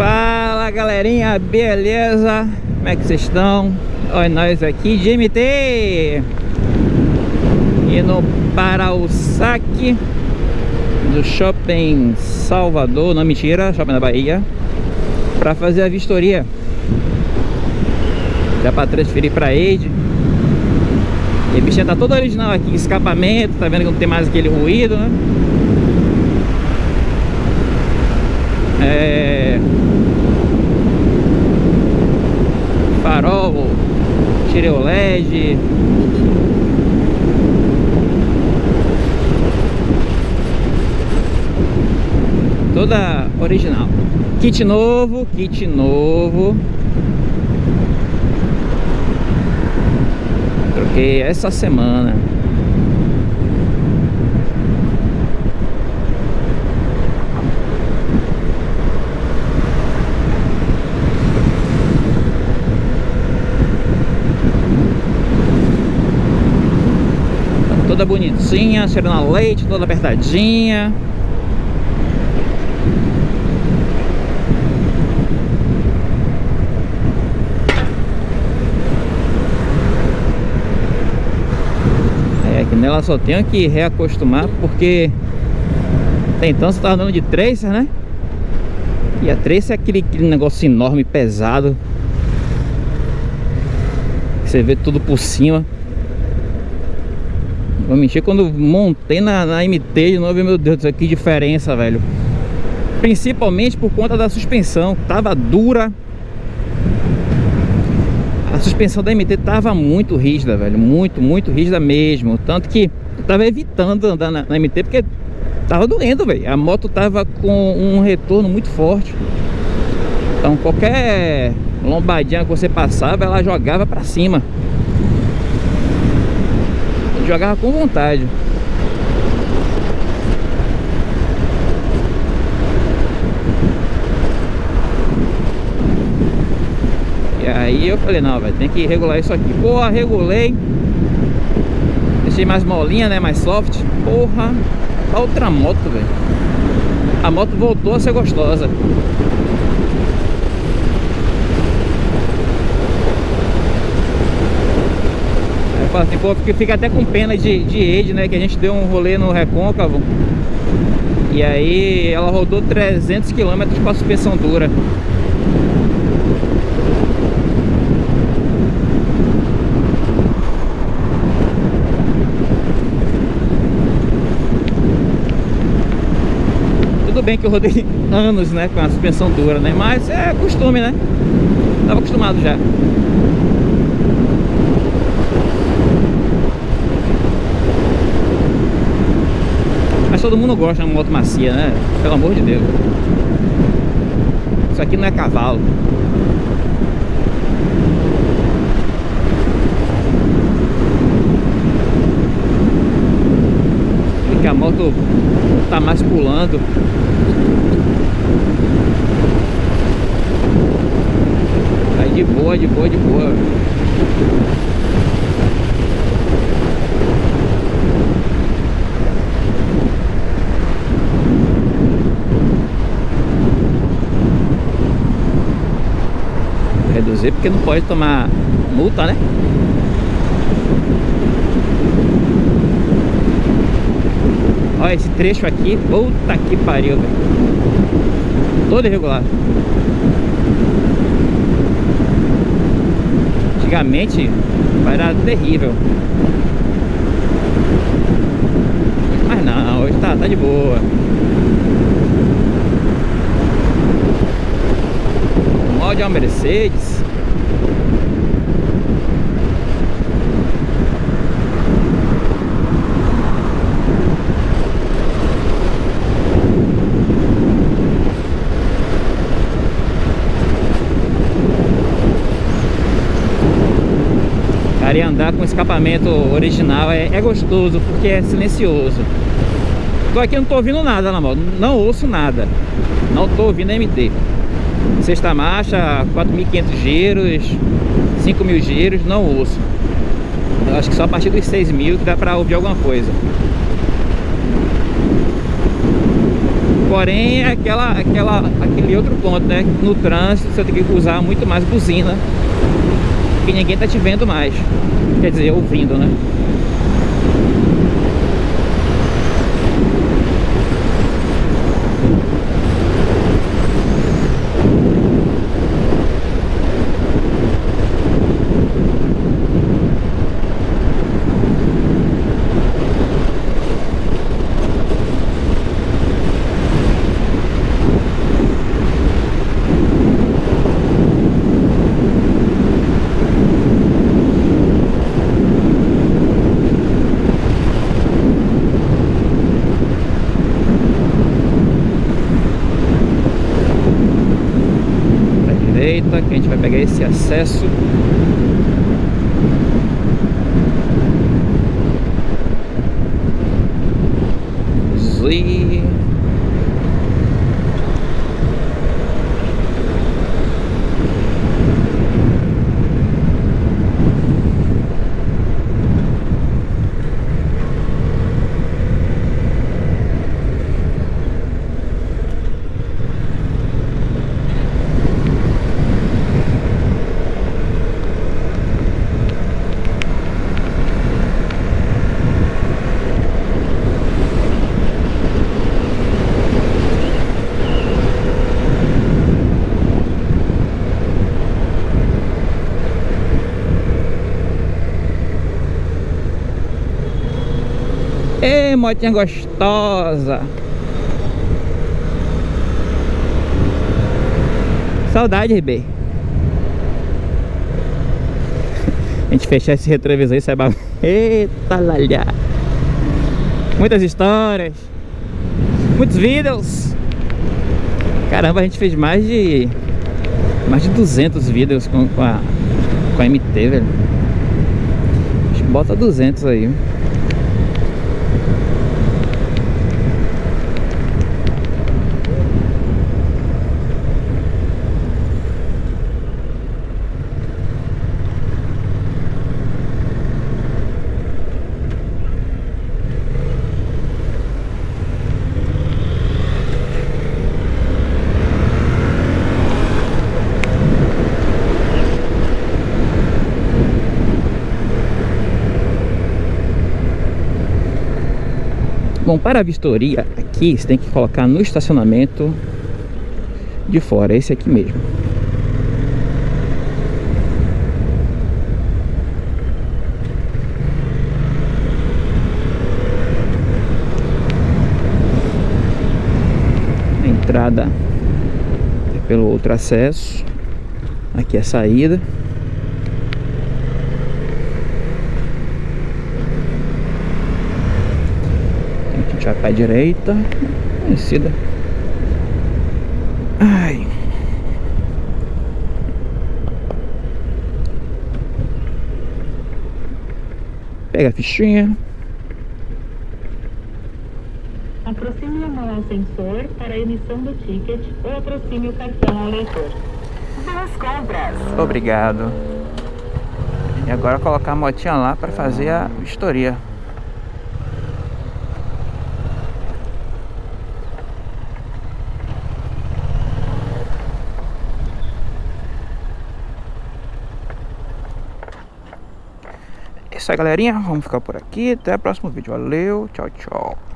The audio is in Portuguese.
Fala galerinha, beleza? Como é que vocês estão? Olha nós aqui de MT Indo para o saque Do Shopping Salvador Não, mentira, Shopping da Bahia Para fazer a vistoria Já para transferir para Eide E a bichinha tá toda original aqui Escapamento, tá vendo que não tem mais aquele ruído, né? É... tirei o LED Toda original. Kit novo, kit novo. Troquei essa semana toda bonitinha, cheirando a leite, toda apertadinha. É que nela só tenho que reacostumar porque até então você tava andando de tracer, né? E a tracer é aquele, aquele negócio enorme, pesado. Você vê tudo por cima. Vou mentir, quando montei na, na MT de novo, meu Deus que diferença, velho. Principalmente por conta da suspensão, tava dura. A suspensão da MT tava muito rígida, velho, muito, muito rígida mesmo. Tanto que tava evitando andar na, na MT porque tava doendo, velho. A moto tava com um retorno muito forte. Então qualquer lombadinha que você passava, ela jogava pra cima jogava com vontade. E aí eu falei, não, vai tem que regular isso aqui. Porra, regulei. Deixei mais molinha, né? Mais soft. Porra, outra moto, velho. A moto voltou a ser gostosa. Assim, pô, porque fica até com pena de, de Ed, né? Que a gente deu um rolê no Recôncavo. E aí ela rodou 300 km com a suspensão dura. Tudo bem que eu rodei anos, né, com a suspensão dura, né? Mas é costume, né? Tava acostumado já. Mas todo mundo gosta de uma moto macia, né? Pelo amor de Deus. Isso aqui não é cavalo. que a moto tá mais pulando. Aí de boa, de boa, de boa. Porque não pode tomar multa, né? Olha esse trecho aqui, puta que pariu, velho. Todo irregular. Antigamente era terrível. Mas não, hoje tá, tá de boa. de uma Mercedes Cara, e andar com escapamento original é, é gostoso porque é silencioso Tô aqui não tô ouvindo nada na moto, não ouço nada Não tô ouvindo MT Sexta marcha, 4.500 giros, 5.000 giros, não ouço. Eu acho que só a partir dos 6.000 que dá pra ouvir alguma coisa. Porém, é aquela, aquela, aquele outro ponto, né? No trânsito você tem que usar muito mais buzina. Porque ninguém tá te vendo mais. Quer dizer, ouvindo, né? Direita que a gente vai pegar esse acesso Zui. Motinha gostosa. Saudade, Ribei A gente fechar esse retrovisor e sai Eita, lalha Muitas histórias. Muitos vídeos. Caramba, a gente fez mais de Mais de 200 vídeos com, com a Com a MT, velho. Bota 200 aí Bom, para a vistoria aqui você tem que colocar no estacionamento de fora, esse aqui mesmo. A entrada é pelo outro acesso. Aqui é a saída. A direita conhecida. Ai. Pega a fichinha. Aproxime a mão ao sensor para a emissão do ticket ou aproxime o cartão ao leitor. Boas compras. Obrigado. E agora colocar a motinha lá para fazer a vistoria isso aí, galerinha. Vamos ficar por aqui. Até o próximo vídeo. Valeu. Tchau, tchau.